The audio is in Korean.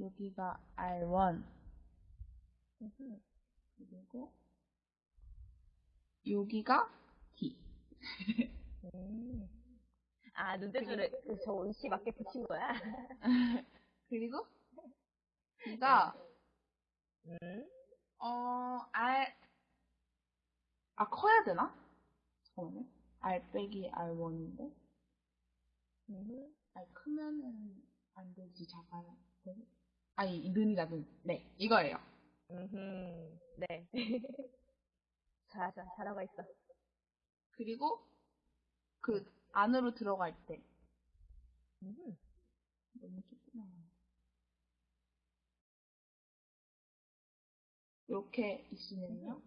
여기가 R1. 음흠. 그리고 여기가 D. 음. 아, 눈대줄을 그 저은 씨 맞게 붙인 거야? 그리고 D가 음. 어 R 아 커야 되나? 잠깐만요. R 빼기 R1인데 음. R 크면은 안 되지 돼. 아니 는이다 는. 네 이거예요. 음. 네. 자, 자, 잘하고 있어. 그리고 그 안으로 들어갈 때 음. 너무 조그마해. 이렇게 있으면요.